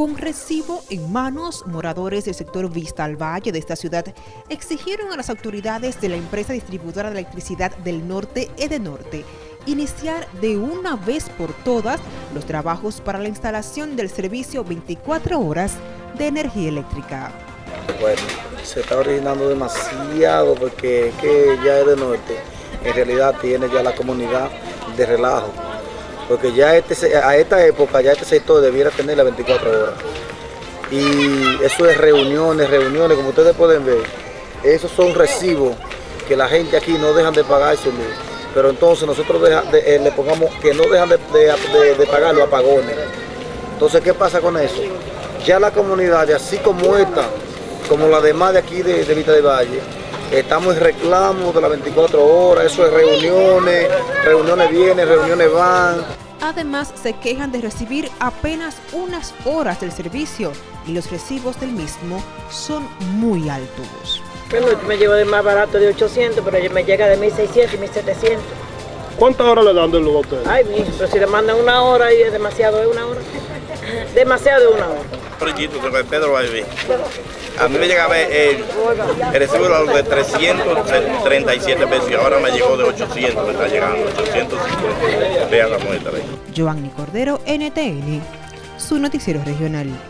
Con recibo en manos, moradores del sector Vista al Valle de esta ciudad exigieron a las autoridades de la empresa distribuidora de electricidad del norte, Edenorte, iniciar de una vez por todas los trabajos para la instalación del servicio 24 horas de energía eléctrica. Bueno, se está originando demasiado porque que ya Edenorte en realidad tiene ya la comunidad de relajo porque ya este, a esta época ya este sector debiera tener las 24 horas. Y eso es reuniones, reuniones, como ustedes pueden ver, esos son recibos que la gente aquí no dejan de pagarse, pero entonces nosotros eh, le pongamos que no dejan de, pagar los apagones. Entonces, ¿qué pasa con eso? Ya la comunidad, así como esta, como la demás de aquí de, de Vista de Valle, estamos en reclamo de las 24 horas, eso es reuniones, reuniones vienen, reuniones van. Además, se quejan de recibir apenas unas horas del servicio y los recibos del mismo son muy altos. Bueno, me llevo de más barato de 800, pero me llega de 1600 y 1700. ¿Cuántas horas le dan de luz a ustedes? Ay, mi, pero si le mandan una hora y es demasiado, es una hora. demasiado de una hora. Pedro A mí me llegaba el, recibo de 337 pesos y ahora me llegó de 800, me está llegando, 850. Giovanni Cordero, NTN, su noticiero regional.